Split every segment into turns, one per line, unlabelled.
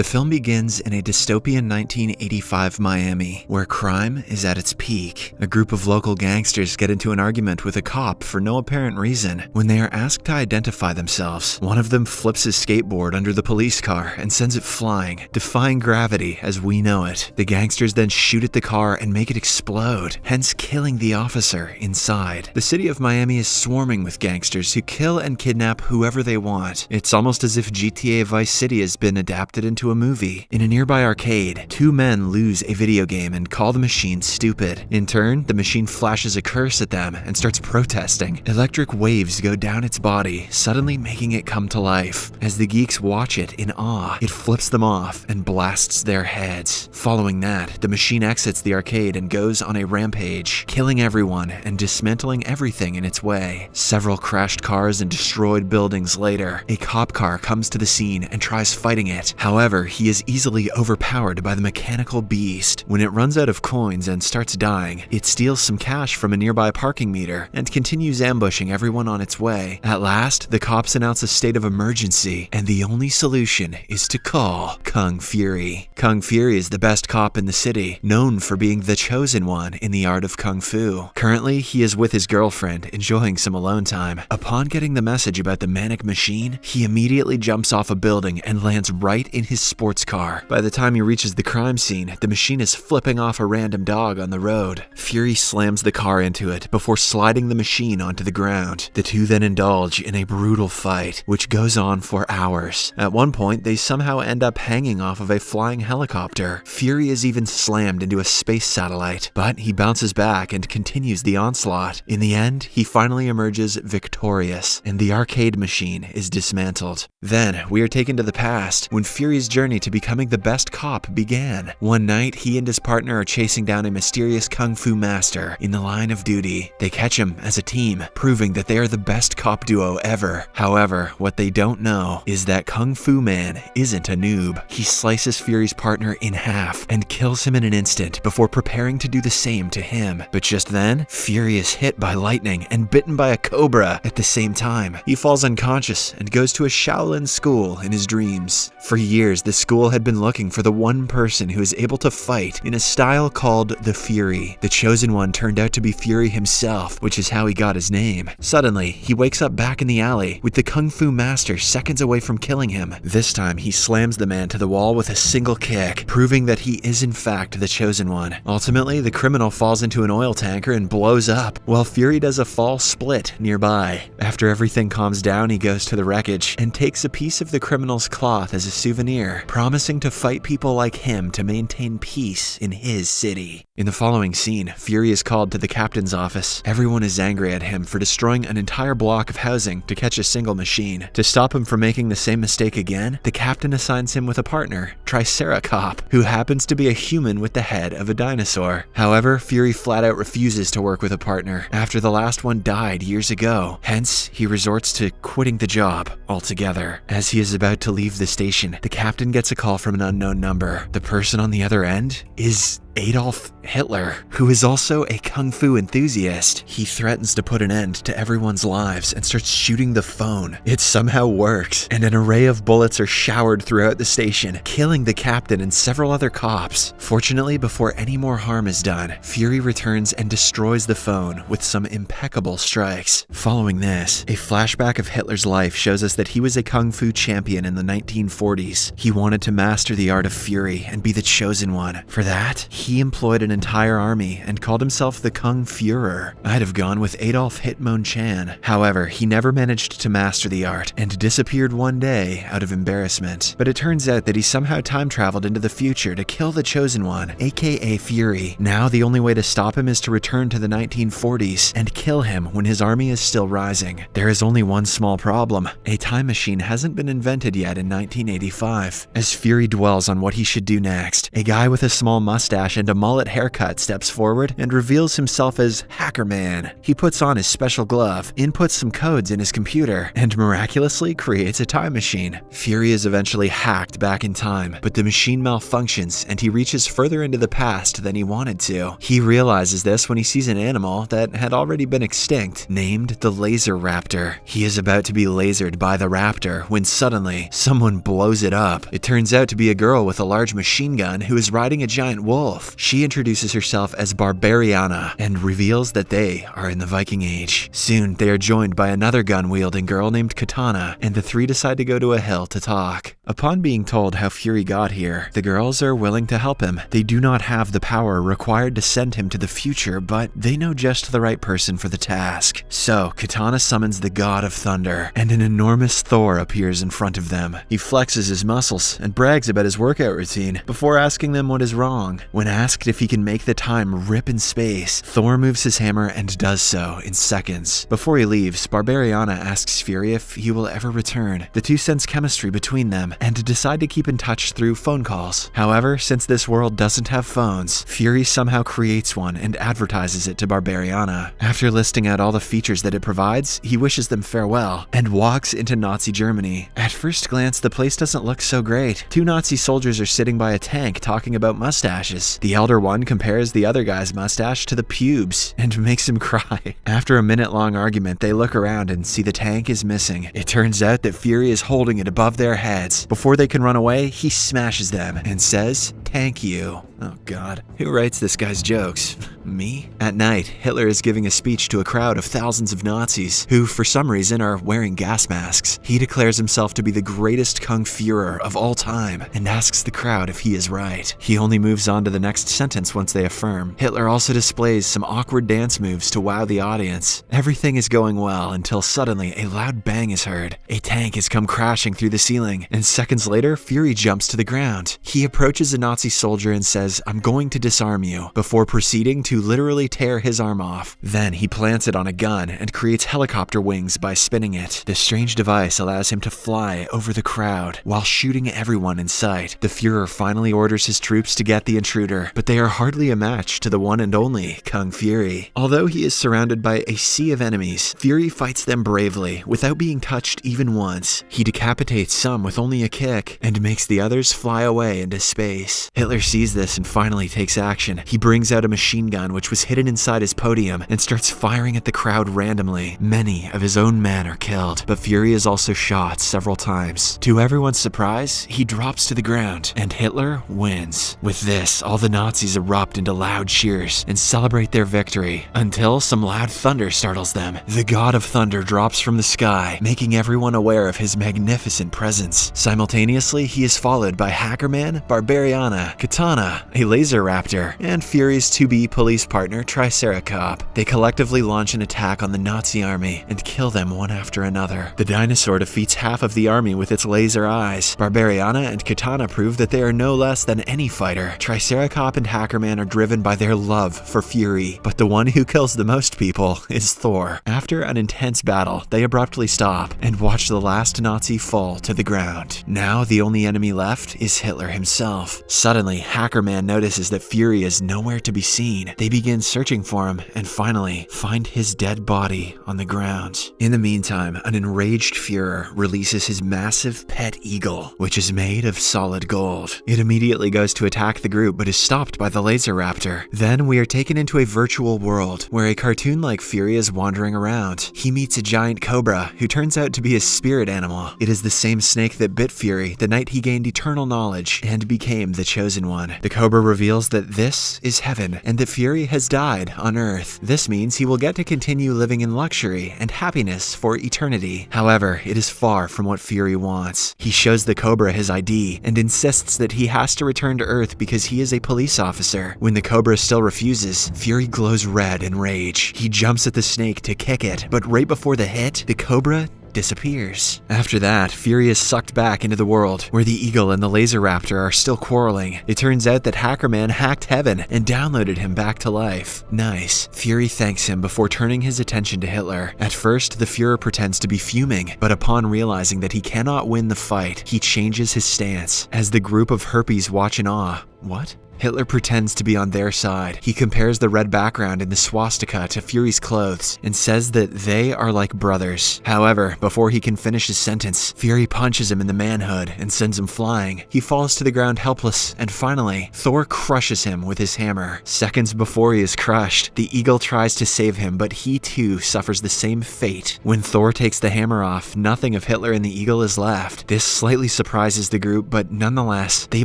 The film begins in a dystopian 1985 Miami, where crime is at its peak. A group of local gangsters get into an argument with a cop for no apparent reason. When they are asked to identify themselves, one of them flips his skateboard under the police car and sends it flying, defying gravity as we know it. The gangsters then shoot at the car and make it explode, hence killing the officer inside. The city of Miami is swarming with gangsters who kill and kidnap whoever they want. It's almost as if GTA Vice City has been adapted into a movie. In a nearby arcade, two men lose a video game and call the machine stupid. In turn, the machine flashes a curse at them and starts protesting. Electric waves go down its body, suddenly making it come to life. As the geeks watch it in awe, it flips them off and blasts their heads. Following that, the machine exits the arcade and goes on a rampage, killing everyone and dismantling everything in its way. Several crashed cars and destroyed buildings later, a cop car comes to the scene and tries fighting it. However, he is easily overpowered by the mechanical beast. When it runs out of coins and starts dying, it steals some cash from a nearby parking meter and continues ambushing everyone on its way. At last, the cops announce a state of emergency, and the only solution is to call Kung Fury. Kung Fury is the best cop in the city, known for being the chosen one in the art of Kung Fu. Currently, he is with his girlfriend, enjoying some alone time. Upon getting the message about the manic machine, he immediately jumps off a building and lands right in his sports car. By the time he reaches the crime scene, the machine is flipping off a random dog on the road. Fury slams the car into it before sliding the machine onto the ground. The two then indulge in a brutal fight, which goes on for hours. At one point, they somehow end up hanging off of a flying helicopter. Fury is even slammed into a space satellite, but he bounces back and continues the onslaught. In the end, he finally emerges victorious, and the arcade machine is dismantled. Then, we are taken to the past, when Fury's journey to becoming the best cop began. One night, he and his partner are chasing down a mysterious kung fu master in the line of duty. They catch him as a team, proving that they are the best cop duo ever. However, what they don't know is that Kung Fu Man isn't a noob. He slices Fury's partner in half and kills him in an instant before preparing to do the same to him. But just then, Fury is hit by lightning and bitten by a cobra at the same time. He falls unconscious and goes to a Shaolin school in his dreams. For years, the school had been looking for the one person who is able to fight in a style called the Fury. The chosen one turned out to be Fury himself, which is how he got his name. Suddenly, he wakes up back in the alley with the Kung Fu master seconds away from killing him. This time, he slams the man to the wall with a single kick, proving that he is in fact the chosen one. Ultimately, the criminal falls into an oil tanker and blows up, while Fury does a false split nearby. After everything calms down, he goes to the wreckage and takes a piece of the criminal's cloth as a souvenir, promising to fight people like him to maintain peace in his city. In the following scene, Fury is called to the captain's office. Everyone is angry at him for destroying an entire block of housing to catch a single machine. To stop him from making the same mistake again, the captain assigns him with a partner, Triceracop, who happens to be a human with the head of a dinosaur. However, Fury flat out refuses to work with a partner after the last one died years ago. Hence, he resorts to quitting the job altogether. As he is about to leave the station, the captain gets a call from an unknown number. The person on the other end is Adolf Hitler, who is also a kung fu enthusiast. He threatens to put an end to everyone's lives and starts shooting the phone. It somehow works, and an array of bullets are showered throughout the station, killing the captain and several other cops. Fortunately, before any more harm is done, Fury returns and destroys the phone with some impeccable strikes. Following this, a flashback of Hitler's life shows us that he was a kung fu champion in the 1940s. He wanted to master the art of fury and be the chosen one. For that, he employed an entire army and called himself the Kung Fuhrer. I'd have gone with Adolf Hitmon Chan. However, he never managed to master the art and disappeared one day out of embarrassment. But it turns out that he somehow time traveled into the future to kill the Chosen One, aka Fury. Now the only way to stop him is to return to the 1940s and kill him when his army is still rising. There is only one small problem. A time machine hasn't been invented yet in 1985. As Fury dwells on what he should do next, a guy with a small mustache mustache and a mullet haircut, steps forward and reveals himself as Hacker Man. He puts on his special glove, inputs some codes in his computer, and miraculously creates a time machine. Fury is eventually hacked back in time, but the machine malfunctions and he reaches further into the past than he wanted to. He realizes this when he sees an animal that had already been extinct, named the Laser Raptor. He is about to be lasered by the raptor when suddenly someone blows it up. It turns out to be a girl with a large machine gun who is riding a giant wolf. She introduces herself as Barbariana and reveals that they are in the Viking Age. Soon, they are joined by another gun-wielding girl named Katana, and the three decide to go to a hill to talk. Upon being told how Fury got here, the girls are willing to help him. They do not have the power required to send him to the future, but they know just the right person for the task. So, Katana summons the God of Thunder, and an enormous Thor appears in front of them. He flexes his muscles and brags about his workout routine before asking them what is wrong. When asked if he can make the time rip in space, Thor moves his hammer and does so in seconds. Before he leaves, Barbariana asks Fury if he will ever return. The two sense chemistry between them and decide to keep in touch through phone calls. However, since this world doesn't have phones, Fury somehow creates one and advertises it to Barbariana. After listing out all the features that it provides, he wishes them farewell and walks into Nazi Germany. At first glance, the place doesn't look so great. Two Nazi soldiers are sitting by a tank talking about mustaches. The elder one compares the other guy's mustache to the pubes and makes him cry. After a minute long argument, they look around and see the tank is missing. It turns out that Fury is holding it above their heads. Before they can run away, he smashes them and says, Thank you. Oh god. Who writes this guy's jokes? Me? At night, Hitler is giving a speech to a crowd of thousands of Nazis who, for some reason, are wearing gas masks. He declares himself to be the greatest Kung Fuhrer of all time and asks the crowd if he is right. He only moves on to the next sentence once they affirm. Hitler also displays some awkward dance moves to wow the audience. Everything is going well until suddenly a loud bang is heard. A tank has come crashing through the ceiling, and seconds later, Fury jumps to the ground. He approaches a Nazi soldier and says, I'm going to disarm you, before proceeding to literally tear his arm off. Then he plants it on a gun and creates helicopter wings by spinning it. This strange device allows him to fly over the crowd while shooting everyone in sight. The Fuhrer finally orders his troops to get the intruder, but they are hardly a match to the one and only Kung Fury. Although he is surrounded by a sea of enemies, Fury fights them bravely without being touched even once. He decapitates some with only a kick and makes the others fly away into space. Hitler sees this finally takes action. He brings out a machine gun which was hidden inside his podium and starts firing at the crowd randomly. Many of his own men are killed, but Fury is also shot several times. To everyone's surprise, he drops to the ground and Hitler wins. With this, all the Nazis erupt into loud cheers and celebrate their victory until some loud thunder startles them. The god of thunder drops from the sky, making everyone aware of his magnificent presence. Simultaneously, he is followed by Hackerman, Barbariana, Katana, a laser raptor, and Fury's to-be police partner Triceracop. They collectively launch an attack on the Nazi army and kill them one after another. The dinosaur defeats half of the army with its laser eyes. Barbariana and Katana prove that they are no less than any fighter. Triceracop and Hackerman are driven by their love for Fury, but the one who kills the most people is Thor. After an intense battle, they abruptly stop and watch the last Nazi fall to the ground. Now the only enemy left is Hitler himself. Suddenly, Hackerman notices that Fury is nowhere to be seen. They begin searching for him and finally find his dead body on the ground. In the meantime, an enraged Fuhrer releases his massive pet eagle, which is made of solid gold. It immediately goes to attack the group but is stopped by the laser raptor. Then we are taken into a virtual world where a cartoon-like Fury is wandering around. He meets a giant cobra who turns out to be his spirit animal. It is the same snake that bit Fury the night he gained eternal knowledge and became the chosen one. The cobra reveals that this is heaven and that Fury has died on Earth. This means he will get to continue living in luxury and happiness for eternity. However, it is far from what Fury wants. He shows the cobra his ID and insists that he has to return to Earth because he is a police officer. When the cobra still refuses, Fury glows red in rage. He jumps at the snake to kick it, but right before the hit, the cobra disappears. After that, Fury is sucked back into the world, where the Eagle and the Laser Raptor are still quarreling. It turns out that Hackerman hacked Heaven and downloaded him back to life. Nice. Fury thanks him before turning his attention to Hitler. At first, the Fuhrer pretends to be fuming, but upon realizing that he cannot win the fight, he changes his stance. As the group of Herpes watch in awe, what? Hitler pretends to be on their side. He compares the red background in the swastika to Fury's clothes and says that they are like brothers. However, before he can finish his sentence, Fury punches him in the manhood and sends him flying. He falls to the ground helpless, and finally, Thor crushes him with his hammer. Seconds before he is crushed, the eagle tries to save him, but he too suffers the same fate. When Thor takes the hammer off, nothing of Hitler and the eagle is left. This slightly surprises the group, but nonetheless, they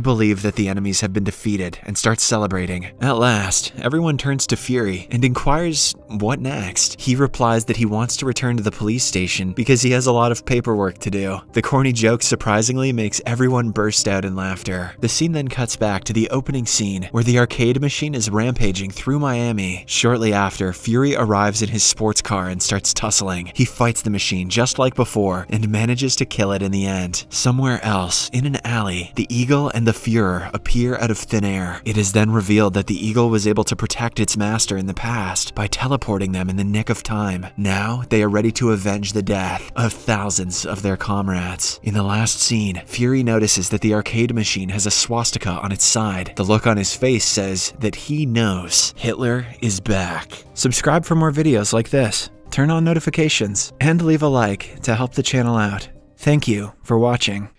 believe that the enemies have been defeated and starts celebrating. At last, everyone turns to Fury and inquires what next. He replies that he wants to return to the police station because he has a lot of paperwork to do. The corny joke surprisingly makes everyone burst out in laughter. The scene then cuts back to the opening scene where the arcade machine is rampaging through Miami. Shortly after, Fury arrives in his sports car and starts tussling. He fights the machine just like before and manages to kill it in the end. Somewhere else, in an alley, the Eagle and the Fuhrer appear out of thin air. It is then revealed that the eagle was able to protect its master in the past by teleporting them in the nick of time. Now, they are ready to avenge the death of thousands of their comrades. In the last scene, Fury notices that the arcade machine has a swastika on its side. The look on his face says that he knows Hitler is back. Subscribe for more videos like this, turn on notifications, and leave a like to help the channel out. Thank you for watching.